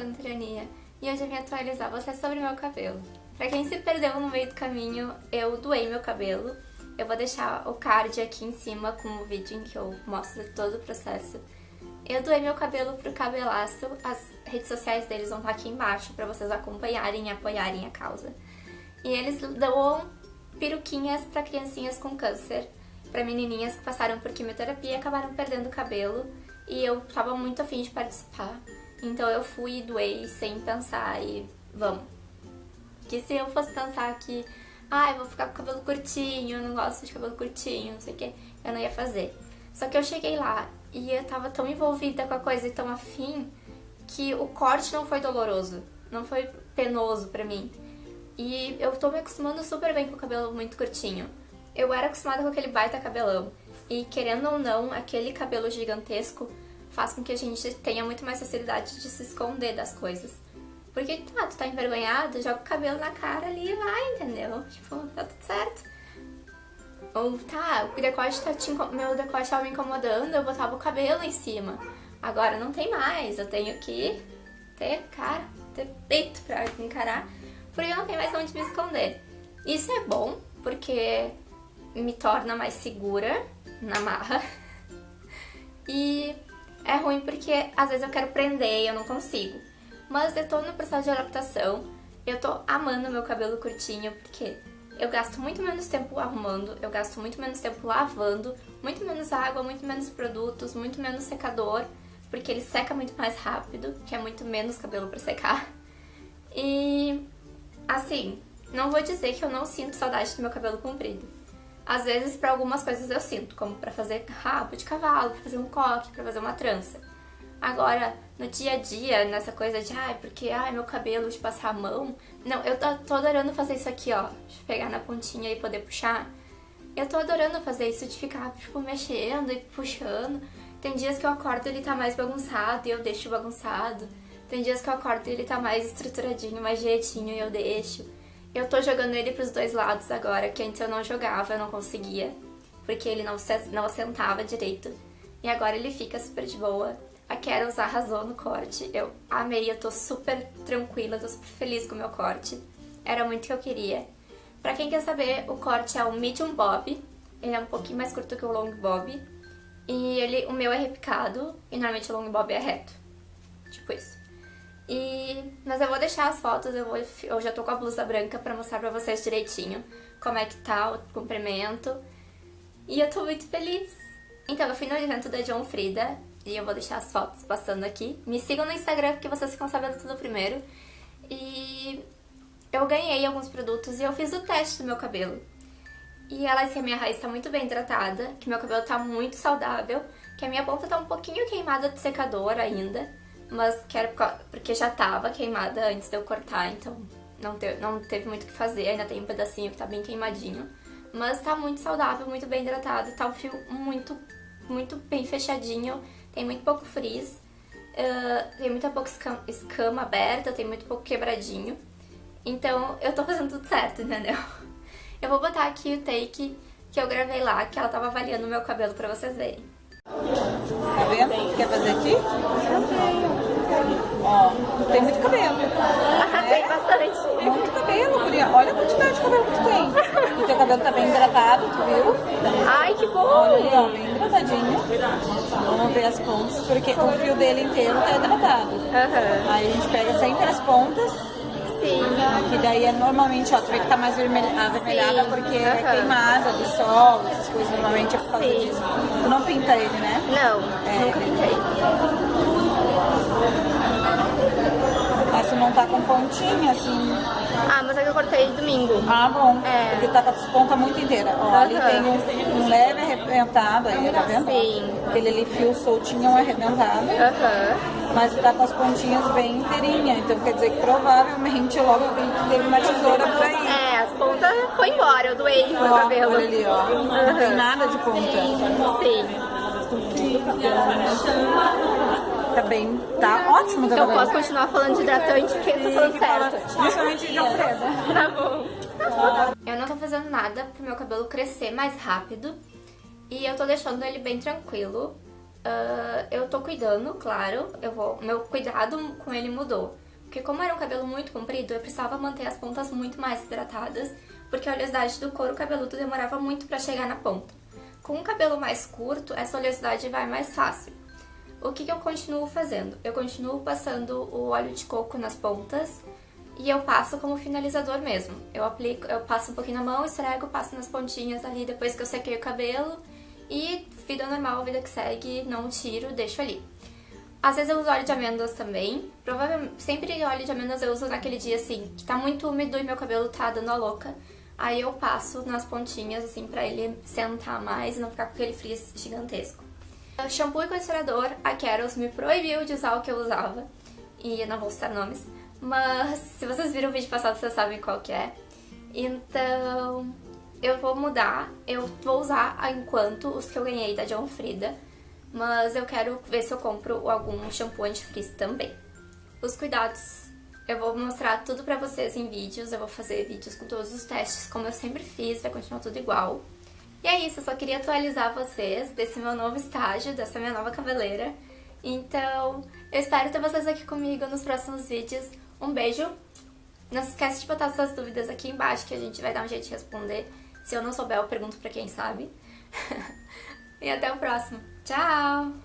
vlog Santrania e hoje eu vim atualizar você sobre meu cabelo. Pra quem se perdeu no meio do caminho, eu doei meu cabelo. Eu vou deixar o card aqui em cima com o vídeo em que eu mostro todo o processo. Eu doei meu cabelo pro Cabelaço, as redes sociais deles vão estar aqui embaixo pra vocês acompanharem e apoiarem a causa. E eles doam peruquinhas pra criancinhas com câncer, pra menininhas que passaram por quimioterapia e acabaram perdendo o cabelo e eu tava muito afim de participar. Então eu fui e doei sem pensar e vamos. Que se eu fosse pensar que, ah, eu vou ficar com cabelo curtinho, não gosto de cabelo curtinho, não sei o que, eu não ia fazer. Só que eu cheguei lá e eu tava tão envolvida com a coisa e tão afim que o corte não foi doloroso, não foi penoso pra mim. E eu tô me acostumando super bem com o cabelo muito curtinho. Eu era acostumada com aquele baita cabelão. E querendo ou não, aquele cabelo gigantesco faz com que a gente tenha muito mais facilidade de se esconder das coisas. Porque, tá, tu tá envergonhado, joga o cabelo na cara ali e vai, entendeu? Tipo, tá tudo certo. Ou, tá, o decote tá te, meu decote tava me incomodando, eu botava o cabelo em cima. Agora não tem mais, eu tenho que ter cara, ter peito pra encarar, porque eu não tenho mais onde me esconder. Isso é bom, porque me torna mais segura na marra. E é ruim porque às vezes eu quero prender e eu não consigo. Mas eu tô no processo de adaptação, eu tô amando meu cabelo curtinho porque eu gasto muito menos tempo arrumando, eu gasto muito menos tempo lavando, muito menos água, muito menos produtos, muito menos secador, porque ele seca muito mais rápido, que é muito menos cabelo pra secar. E assim, não vou dizer que eu não sinto saudade do meu cabelo comprido. Às vezes, para algumas coisas eu sinto, como para fazer rabo de cavalo, para fazer um coque, para fazer uma trança. Agora, no dia a dia, nessa coisa de, ai, porque, ai, meu cabelo, de passar a mão... Não, eu tô, tô adorando fazer isso aqui, ó, de pegar na pontinha e poder puxar. Eu tô adorando fazer isso de ficar, tipo, mexendo e puxando. Tem dias que eu acordo e ele tá mais bagunçado e eu deixo bagunçado. Tem dias que eu acordo e ele tá mais estruturadinho, mais direitinho e eu deixo. Eu tô jogando ele pros dois lados agora, que antes eu não jogava, eu não conseguia, porque ele não, não assentava direito. E agora ele fica super de boa. A Carol arrasou no corte, eu amei, eu tô super tranquila, tô super feliz com o meu corte. Era muito o que eu queria. Pra quem quer saber, o corte é o Medium Bob, ele é um pouquinho mais curto que o Long Bob. E ele, o meu é repicado, e normalmente o Long Bob é reto. Tipo isso. E... Mas eu vou deixar as fotos, eu, vou... eu já tô com a blusa branca pra mostrar pra vocês direitinho como é que tá o comprimento. E eu tô muito feliz. Então, eu fui no evento da John Frida e eu vou deixar as fotos passando aqui. Me sigam no Instagram porque vocês ficam sabendo tudo primeiro. E eu ganhei alguns produtos e eu fiz o teste do meu cabelo. E ela disse que a minha raiz tá muito bem hidratada, que meu cabelo tá muito saudável, que a minha ponta tá um pouquinho queimada de secador ainda, mas que era porque já tava queimada antes de eu cortar, então não, não teve muito o que fazer, ainda tem um pedacinho que tá bem queimadinho. Mas tá muito saudável, muito bem hidratado, tá um fio muito, muito bem fechadinho, tem muito pouco frizz, uh, tem muita pouca escama, escama aberta, tem muito pouco quebradinho. Então eu tô fazendo tudo certo, entendeu? Eu vou botar aqui o take que eu gravei lá, que ela tava avaliando o meu cabelo pra vocês verem. Tá vendo? Quer fazer aqui? Tem muito cabelo. Ah, tem bastante. Muito cabelo, Guria. Olha a quantidade de cabelo que tu tem. O teu cabelo tá bem hidratado, tu viu? Ai, que bom. Olha ali, ó, bem hidratadinho. Vamos ver as pontas, porque o fio dele inteiro tá hidratado. Uhum. Aí a gente pega sempre as pontas. Sim. Que daí é normalmente, ó, tu vê que tá mais vermelha, avermelhada Sim. porque Uhum. é queimada do sol, essas coisas normalmente é por causa Sim. disso. Tu não pinta ele, né? Não, É. nunca pintei. Mas tu não tá com pontinha, assim. Ah, mas é que eu cortei domingo. Ah, bom. É. Porque tá com as pontas muito inteiras. Ó, ali Aham. tem um, um leve arrebentado aí, tá vendo? Sim. Aquele ali fio soltinho um arrebentado. Aham. Mas tá com as pontinhas bem inteirinhas. Então quer dizer que provavelmente logo eu vi que teve uma tesoura por aí. É, as pontas foi embora, eu doei meu Ó, cabelo. olha ali, ó. Não tem nada de ponta. Sim. Tá bem. Tá ótimo, tá Eu vendo? posso continuar falando de hidratante porque eu tô falando certo. Principalmente de Alfredo. Tá bom. Eu não tô fazendo nada pro meu cabelo crescer mais rápido. E eu tô deixando ele bem tranquilo. Uh, eu tô cuidando, claro, eu vou, meu cuidado com ele mudou. Porque como era um cabelo muito comprido, eu precisava manter as pontas muito mais hidratadas, porque a oleosidade do couro cabeludo demorava muito para chegar na ponta. Com um cabelo mais curto, essa oleosidade vai mais fácil. O que, que eu continuo fazendo? Eu continuo passando o óleo de coco nas pontas e eu passo como finalizador mesmo. Eu aplico, eu passo um pouquinho na mão, esfrego, passo nas pontinhas ali depois que eu sequei o cabelo e vida normal, vida que segue, não tiro, deixo ali. Às vezes eu uso óleo de amêndoas também. Provavelmente, sempre óleo de amêndoas eu uso naquele dia assim, que tá muito úmido e meu cabelo tá dando a louca. Aí eu passo nas pontinhas, assim, pra ele sentar mais e não ficar com aquele frizz gigantesco. Shampoo e condicionador, a Carols me proibiu de usar o que eu usava. E eu não vou citar nomes. Mas se vocês viram o vídeo passado, vocês sabem qual que é. Então, eu vou mudar. Eu vou usar enquanto os que eu ganhei da John Frida. Mas eu quero ver se eu compro algum shampoo antifrizz também. Os cuidados eu vou mostrar tudo pra vocês em vídeos, eu vou fazer vídeos com todos os testes, como eu sempre fiz, vai continuar tudo igual. E é isso, eu só queria atualizar vocês desse meu novo estágio, dessa minha nova cabeleira. Então, eu espero ter vocês aqui comigo nos próximos vídeos. Um beijo! Não se esquece de botar suas dúvidas aqui embaixo que a gente vai dar um jeito de responder. Se eu não souber, eu pergunto pra quem sabe. e até o próximo. Tchau!